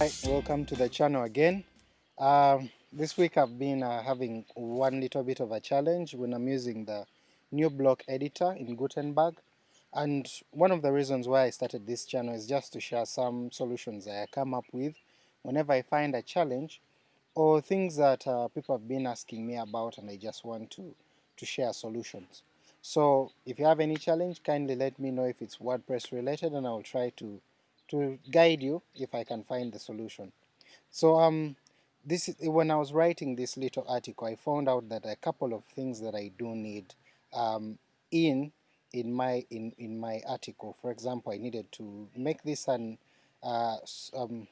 Hi, welcome to the channel again. Um, this week I've been uh, having one little bit of a challenge when I'm using the new block editor in Gutenberg and one of the reasons why I started this channel is just to share some solutions that I come up with whenever I find a challenge or things that uh, people have been asking me about and I just want to, to share solutions. So if you have any challenge kindly let me know if it's WordPress related and I'll try to to guide you if I can find the solution. So um, this is, when I was writing this little article, I found out that a couple of things that I do need um, in in my in in my article. For example, I needed to make this an uh, um,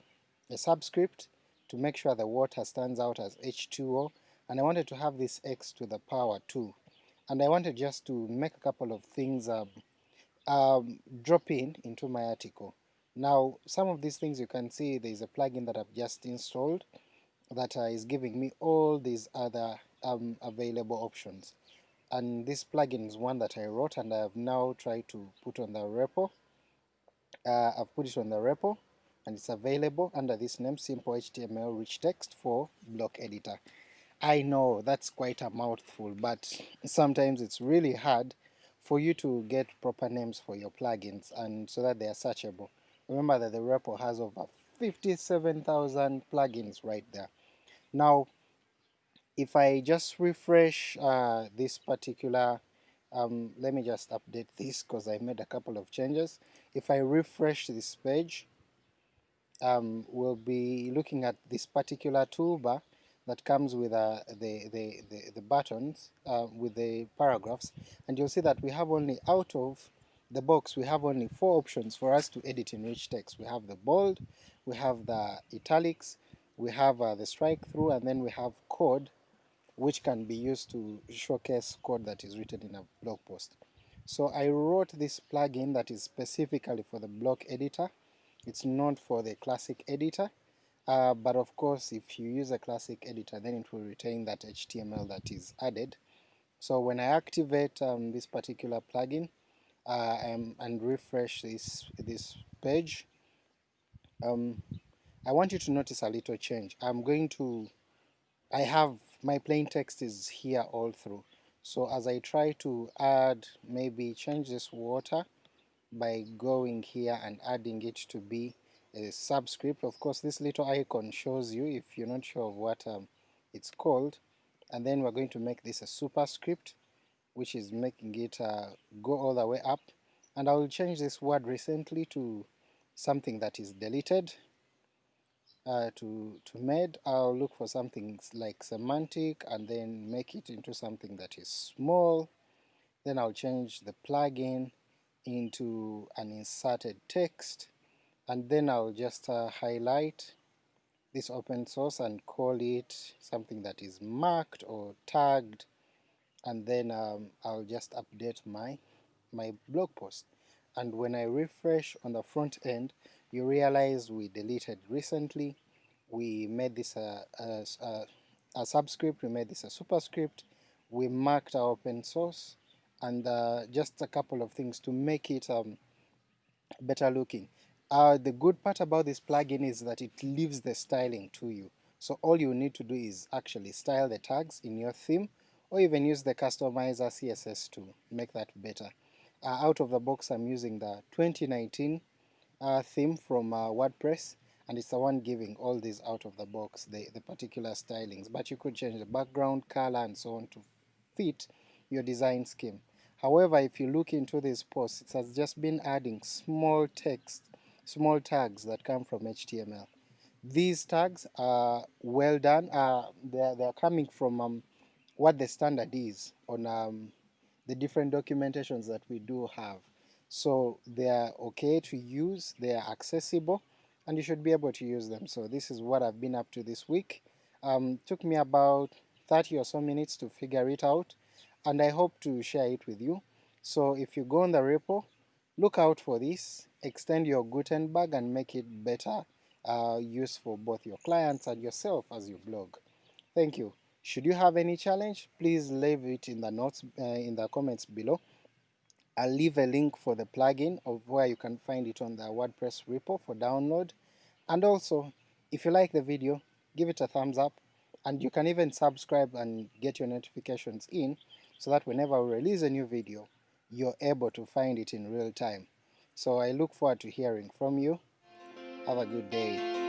a subscript to make sure the water stands out as H2O, and I wanted to have this x to the power 2, and I wanted just to make a couple of things um, um, drop in into my article. Now some of these things you can see there is a plugin that I've just installed that uh, is giving me all these other um, available options and this plugin is one that I wrote and I have now tried to put on the repo. Uh, I've put it on the repo and it's available under this name simple HTML rich text for block editor. I know that's quite a mouthful but sometimes it's really hard for you to get proper names for your plugins and so that they are searchable. Remember that the repo has over 57,000 plugins right there. Now if I just refresh uh, this particular um, let me just update this because I made a couple of changes. If I refresh this page um, we'll be looking at this particular toolbar that comes with uh, the, the, the, the, buttons uh, with the paragraphs and you'll see that we have only out of the box we have only four options for us to edit in rich text. We have the bold, we have the italics, we have uh, the strike through, and then we have code which can be used to showcase code that is written in a blog post. So I wrote this plugin that is specifically for the block editor. It's not for the classic editor, uh, but of course if you use a classic editor then it will retain that HTML that is added. So when I activate um, this particular plugin, uh, and, and refresh this this page, um, I want you to notice a little change. I'm going to, I have my plain text is here all through. So as I try to add, maybe change this water by going here and adding it to be a subscript. Of course this little icon shows you if you're not sure of what um, it's called, and then we're going to make this a superscript which is making it uh, go all the way up and I will change this word recently to something that is deleted uh, to, to made. I'll look for something like semantic and then make it into something that is small. Then I'll change the plugin into an inserted text and then I'll just uh, highlight this open source and call it something that is marked or tagged and then um, I'll just update my my blog post and when I refresh on the front end you realize we deleted recently we made this a, a, a, a subscript, we made this a superscript, we marked our open source and uh, just a couple of things to make it um, better looking. Uh, the good part about this plugin is that it leaves the styling to you. So all you need to do is actually style the tags in your theme or even use the customizer CSS to make that better. Uh, out of the box I'm using the 2019 uh, theme from uh, WordPress and it's the one giving all these out of the box, the, the particular stylings, but you could change the background color and so on to fit your design scheme. However, if you look into this post, it has just been adding small text, small tags that come from HTML. These tags are well done, uh, they're, they're coming from um, what the standard is on um, the different documentations that we do have. So they are okay to use, they are accessible, and you should be able to use them. So this is what I've been up to this week. Um, took me about 30 or so minutes to figure it out, and I hope to share it with you. So if you go on the repo, look out for this, extend your Gutenberg and make it better uh, use for both your clients and yourself as you blog. Thank you. Should you have any challenge, please leave it in the notes uh, in the comments below. I'll leave a link for the plugin of where you can find it on the WordPress repo for download. And also, If you like the video, give it a thumbs up, and you can even subscribe and get your notifications in so that whenever we release a new video, you're able to find it in real time. So I look forward to hearing from you. Have a good day.